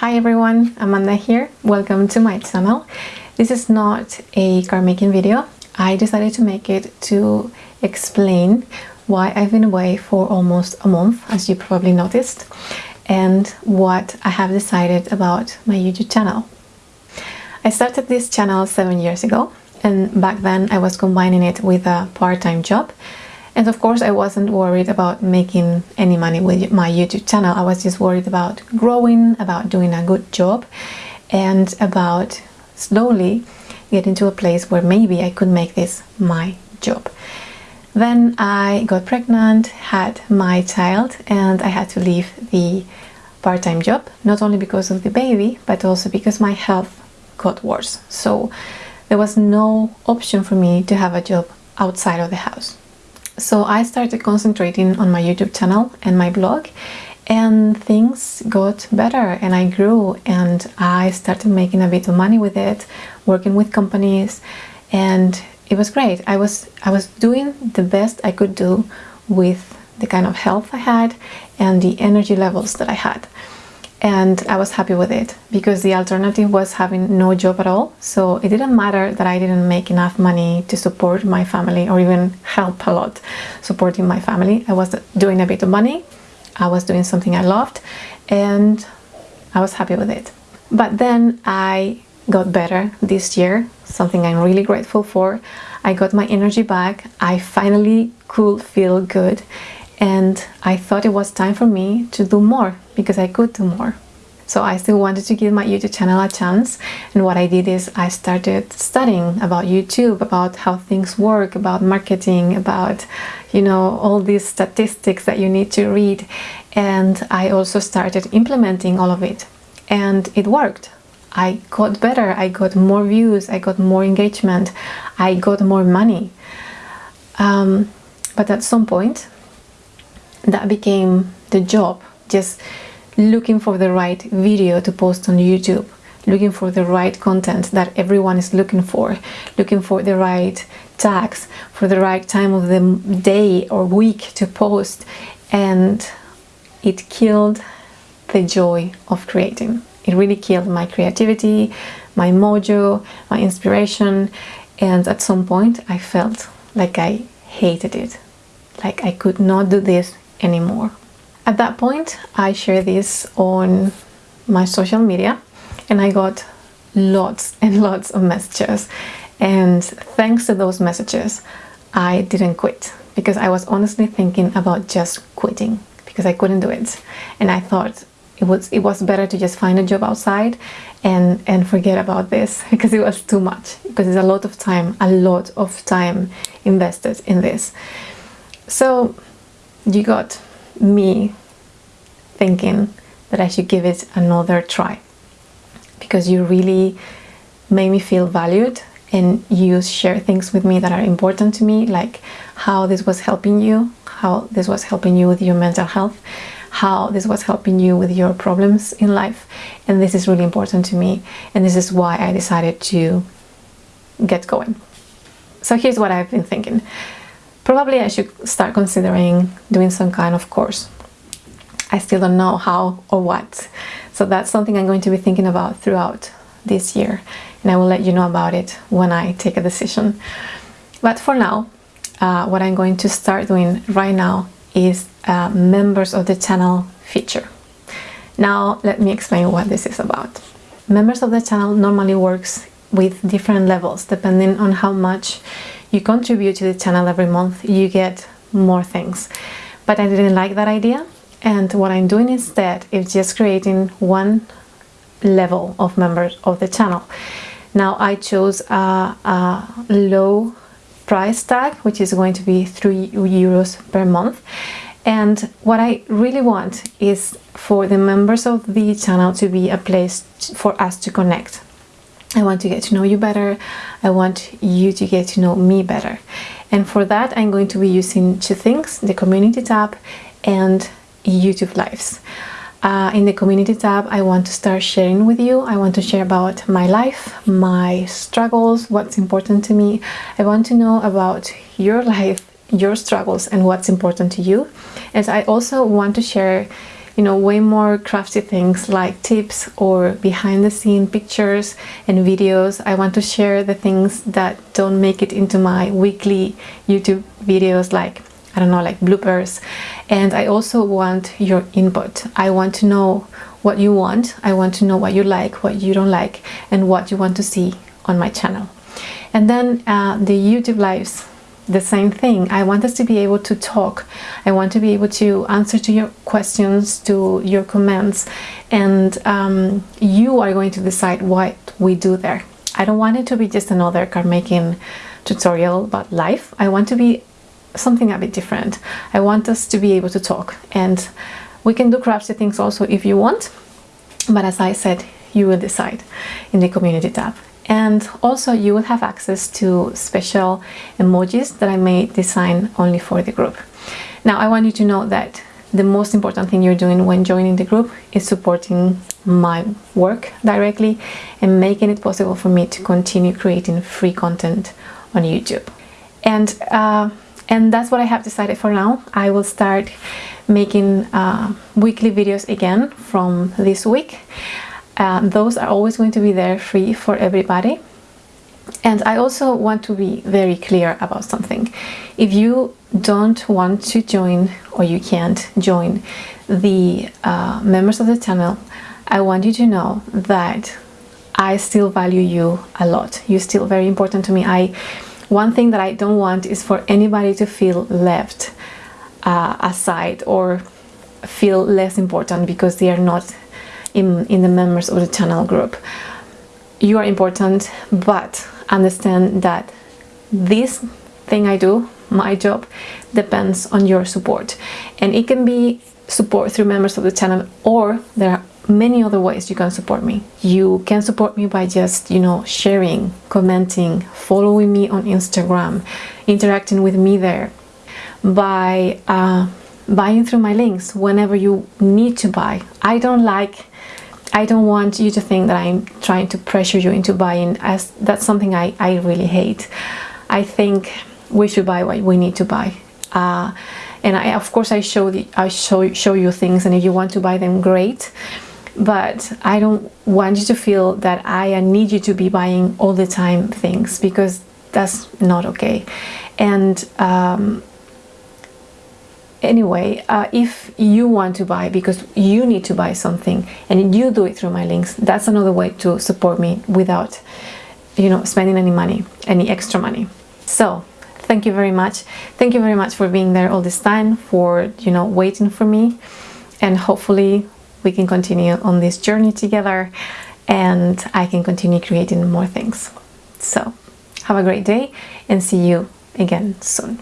Hi everyone, Amanda here. Welcome to my channel. This is not a card making video. I decided to make it to explain why I've been away for almost a month, as you probably noticed, and what I have decided about my YouTube channel. I started this channel seven years ago, and back then I was combining it with a part-time job and of course I wasn't worried about making any money with my YouTube channel. I was just worried about growing, about doing a good job and about slowly getting to a place where maybe I could make this my job. Then I got pregnant, had my child and I had to leave the part-time job, not only because of the baby, but also because my health got worse. So there was no option for me to have a job outside of the house. So I started concentrating on my YouTube channel and my blog and things got better and I grew and I started making a bit of money with it, working with companies and it was great. I was I was doing the best I could do with the kind of health I had and the energy levels that I had and I was happy with it because the alternative was having no job at all. So it didn't matter that I didn't make enough money to support my family or even help a lot supporting my family. I was doing a bit of money. I was doing something I loved and I was happy with it. But then I got better this year something I'm really grateful for. I got my energy back. I finally could feel good and I thought it was time for me to do more because I could do more. So I still wanted to give my YouTube channel a chance and what I did is I started studying about YouTube, about how things work, about marketing, about you know all these statistics that you need to read and I also started implementing all of it and it worked. I got better, I got more views, I got more engagement, I got more money. Um, but at some point that became the job just looking for the right video to post on YouTube looking for the right content that everyone is looking for looking for the right tags for the right time of the day or week to post and it killed the joy of creating. It really killed my creativity my mojo my inspiration and at some point I felt like I hated it like I could not do this anymore. At that point, I shared this on my social media and I got lots and lots of messages. And thanks to those messages, I didn't quit because I was honestly thinking about just quitting because I couldn't do it. And I thought it was it was better to just find a job outside and and forget about this because it was too much because it's a lot of time a lot of time invested in this so you got me thinking that I should give it another try. Because you really made me feel valued and you share things with me that are important to me like how this was helping you how this was helping you with your mental health how this was helping you with your problems in life. And this is really important to me. And this is why I decided to get going. So here's what I've been thinking Probably I should start considering doing some kind of course. I still don't know how or what. So that's something I'm going to be thinking about throughout this year. And I will let you know about it when I take a decision. But for now, uh, what I'm going to start doing right now is uh, members of the channel feature. Now let me explain what this is about. Members of the channel normally works with different levels depending on how much you contribute to the channel every month, you get more things. But I didn't like that idea. And what I'm doing instead is just creating one level of members of the channel. Now I chose a, a low price tag, which is going to be 3 euros per month. And what I really want is for the members of the channel to be a place for us to connect. I want to get to know you better. I want you to get to know me better. And for that, I'm going to be using two things, the community tab and YouTube Lives. Uh, in the community tab, I want to start sharing with you. I want to share about my life, my struggles, what's important to me. I want to know about your life, your struggles, and what's important to you. And I also want to share you know way more crafty things like tips or behind the scene pictures and videos. I want to share the things that don't make it into my weekly YouTube videos like I don't know like bloopers. And I also want your input. I want to know what you want. I want to know what you like what you don't like and what you want to see on my channel. And then uh, the YouTube lives the same thing. I want us to be able to talk. I want to be able to answer to your questions to your comments. And um, you are going to decide what we do there. I don't want it to be just another card making tutorial about life. I want to be something a bit different. I want us to be able to talk. And we can do crafty things also if you want. But as I said you will decide in the community tab and also you will have access to special emojis that I may design only for the group. Now I want you to know that the most important thing you're doing when joining the group is supporting my work directly and making it possible for me to continue creating free content on YouTube. And uh, and that's what I have decided for now. I will start making uh, weekly videos again from this week uh, those are always going to be there free for everybody. And I also want to be very clear about something. If you don't want to join or you can't join the uh, members of the channel I want you to know that I still value you a lot. You're still very important to me. I one thing that I don't want is for anybody to feel left uh, aside or feel less important because they are not in, in the members of the channel group. You are important, but understand that this thing I do, my job, depends on your support. And it can be support through members of the channel or there are many other ways you can support me. You can support me by just, you know, sharing, commenting, following me on Instagram, interacting with me there, by uh, buying through my links whenever you need to buy. I don't like, I don't want you to think that I'm trying to pressure you into buying as that's something I, I really hate. I think we should buy what we need to buy. Uh, and I, of course I show the, I show show you things and if you want to buy them great but I don't want you to feel that I need you to be buying all the time things because that's not okay and um, anyway uh, if you want to buy because you need to buy something and you do it through my links that's another way to support me without you know spending any money any extra money so thank you very much thank you very much for being there all this time for you know waiting for me and hopefully we can continue on this journey together and I can continue creating more things. So have a great day and see you again soon.